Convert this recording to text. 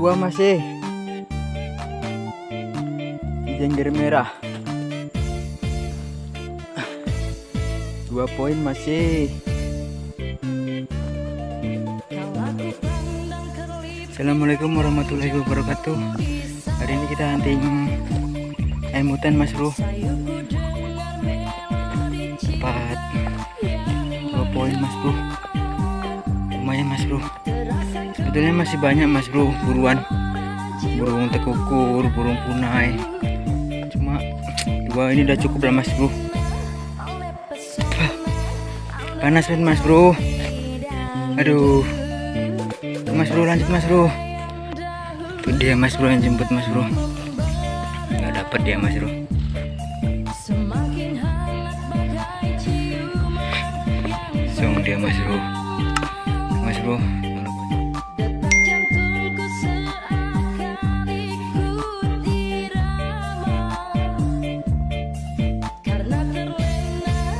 kedua masih. Jengger merah. Dua poin masih. Assalamualaikum warahmatullahi wabarakatuh. Hari ini kita hunting ayam hutan mas bro. Dapat dua poin mas bro. Lumayan mas bro sebetulnya masih banyak mas bro. Buruan. Burung tekukur burung punai. Cuma dua ini udah cukup lah mas bro. Panas kan mas bro? Aduh. Mas bro lanjut mas bro. Itu dia mas bro yang jemput mas bro. Nggak dapat dia mas bro. Song dia mas bro. Mas bro